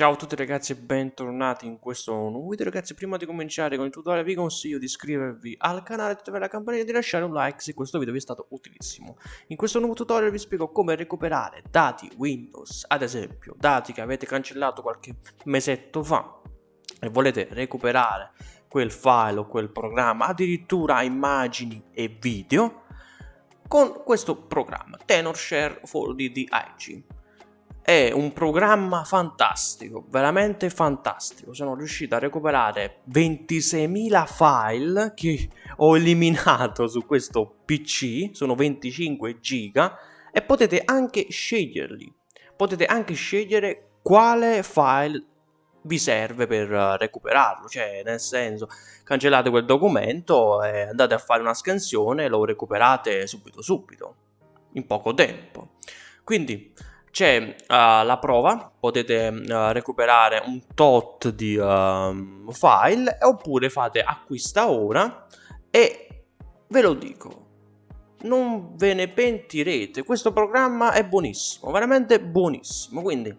Ciao a tutti ragazzi e bentornati in questo nuovo video ragazzi. Prima di cominciare con il tutorial vi consiglio di iscrivervi al canale, attivare la campanella e di lasciare un like se questo video vi è stato utilissimo. In questo nuovo tutorial vi spiego come recuperare dati Windows ad esempio dati che avete cancellato qualche mesetto fa e volete recuperare quel file o quel programma addirittura immagini e video con questo programma TenorShare for DDIG è un programma fantastico, veramente fantastico. Sono riuscito a recuperare 26.000 file che ho eliminato su questo PC, sono 25 giga e potete anche sceglierli. Potete anche scegliere quale file vi serve per recuperarlo, cioè nel senso cancellate quel documento e andate a fare una scansione e lo recuperate subito subito, in poco tempo. Quindi c'è uh, la prova, potete uh, recuperare un tot di uh, file oppure fate acquista ora e ve lo dico, non ve ne pentirete, questo programma è buonissimo, veramente buonissimo, quindi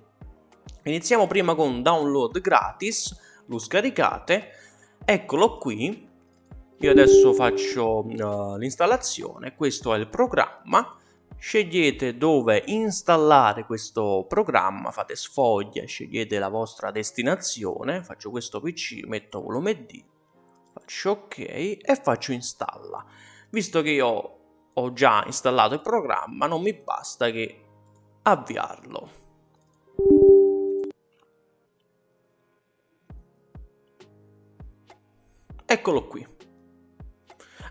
iniziamo prima con download gratis, lo scaricate, eccolo qui, io adesso faccio l'installazione, questo è il programma, scegliete dove installare questo programma, fate sfoglia, scegliete la vostra destinazione, faccio questo PC, metto volume D, faccio ok e faccio installa. Visto che io ho già installato il programma, non mi basta che avviarlo. Eccolo qui.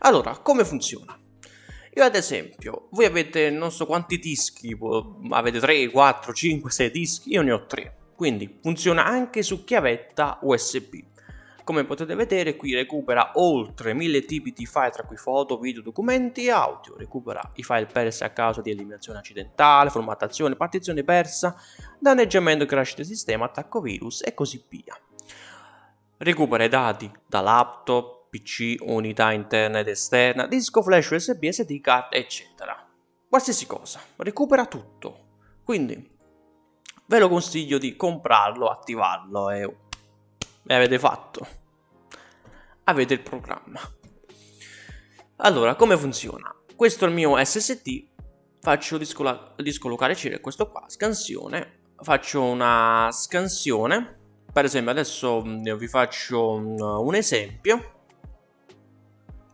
Allora, come funziona? Io ad esempio, voi avete non so quanti dischi, avete 3, 4, 5, 6 dischi, io ne ho 3. Quindi funziona anche su chiavetta USB. Come potete vedere qui recupera oltre 1000 tipi di file tra cui foto, video, documenti e audio. Recupera i file persi a causa di eliminazione accidentale, formattazione, partizione persa, danneggiamento, crash del sistema, attacco virus e così via. Recupera i dati da laptop, PC, unità interna ed esterna, disco flash USB, SD card, eccetera. Qualsiasi cosa, recupera tutto. Quindi ve lo consiglio di comprarlo, attivarlo e, e avete fatto. Avete il programma. Allora, come funziona? Questo è il mio SSD, faccio disco, disco locale C, questo qua, scansione, faccio una scansione, per esempio adesso mm, vi faccio mm, un esempio,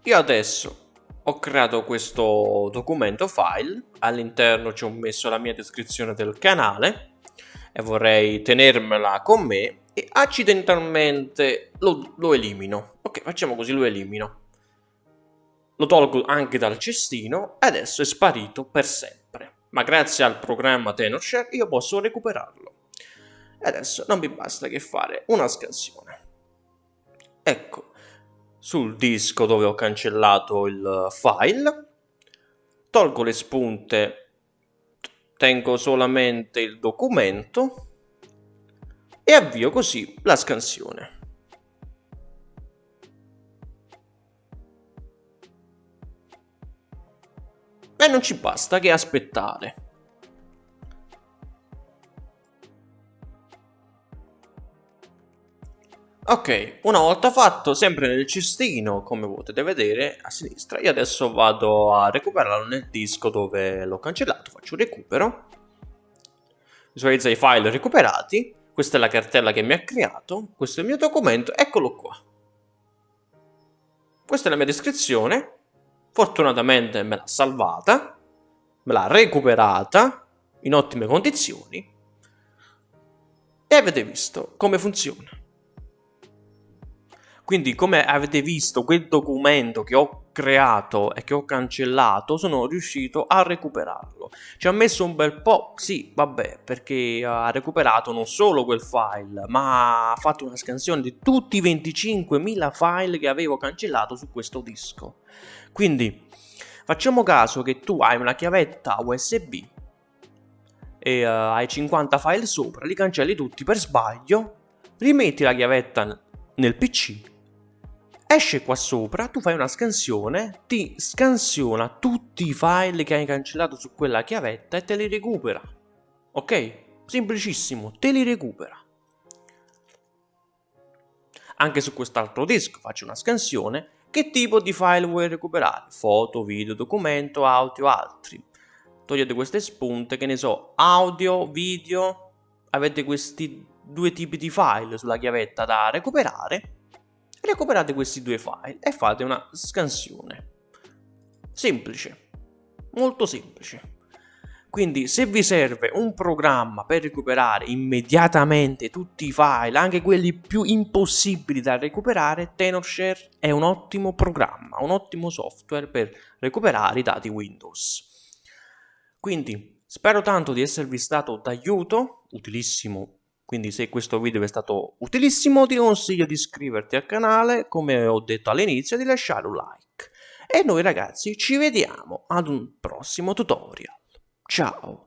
io adesso ho creato questo documento file, all'interno ci ho messo la mia descrizione del canale e vorrei tenermela con me e accidentalmente lo, lo elimino. Ok, facciamo così, lo elimino. Lo tolgo anche dal cestino e adesso è sparito per sempre. Ma grazie al programma TenorShare io posso recuperarlo. E adesso non mi basta che fare una scansione. Ecco, sul disco dove ho cancellato il file, tolgo le spunte, tengo solamente il documento e avvio così la scansione. E non ci basta che aspettare. Ok, una volta fatto, sempre nel cestino, come potete vedere a sinistra, io adesso vado a recuperarlo nel disco dove l'ho cancellato, faccio un recupero, visualizza i file recuperati, questa è la cartella che mi ha creato, questo è il mio documento, eccolo qua. Questa è la mia descrizione, fortunatamente me l'ha salvata, me l'ha recuperata in ottime condizioni e avete visto come funziona. Quindi come avete visto quel documento che ho creato e che ho cancellato sono riuscito a recuperarlo. Ci ha messo un bel po', sì, vabbè, perché ha recuperato non solo quel file, ma ha fatto una scansione di tutti i 25.000 file che avevo cancellato su questo disco. Quindi facciamo caso che tu hai una chiavetta USB e uh, hai 50 file sopra, li cancelli tutti per sbaglio, rimetti la chiavetta nel PC esce qua sopra, tu fai una scansione, ti scansiona tutti i file che hai cancellato su quella chiavetta e te li recupera. Ok? Semplicissimo, te li recupera. Anche su quest'altro disco faccio una scansione. Che tipo di file vuoi recuperare? Foto, video, documento, audio, altri. Togliete queste spunte, che ne so, audio, video, avete questi due tipi di file sulla chiavetta da recuperare. Recuperate questi due file e fate una scansione. Semplice, molto semplice. Quindi se vi serve un programma per recuperare immediatamente tutti i file, anche quelli più impossibili da recuperare, Tenorshare è un ottimo programma, un ottimo software per recuperare i dati Windows. Quindi spero tanto di esservi stato d'aiuto, utilissimo, quindi se questo video è stato utilissimo ti consiglio di iscriverti al canale, come ho detto all'inizio, di lasciare un like. E noi ragazzi ci vediamo ad un prossimo tutorial. Ciao!